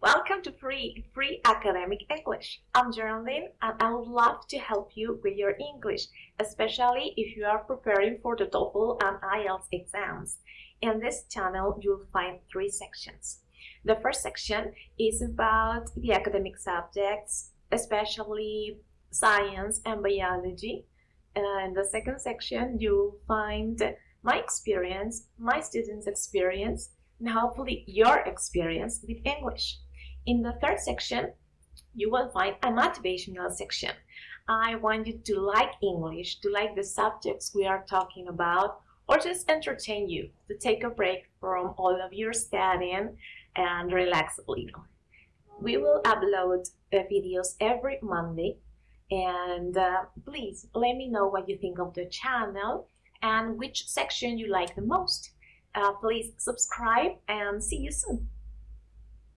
Welcome to Free Free Academic English. I'm Geraldine and I would love to help you with your English, especially if you are preparing for the TOEFL and IELTS exams. In this channel, you'll find three sections. The first section is about the academic subjects, especially science and biology. And the second section, you'll find my experience, my students' experience, and hopefully your experience with English. In the third section, you will find a motivational section. I want you to like English, to like the subjects we are talking about, or just entertain you, to take a break from all of your studying and relax a little. We will upload the videos every Monday and uh, please let me know what you think of the channel and which section you like the most. Uh, please subscribe and see you soon.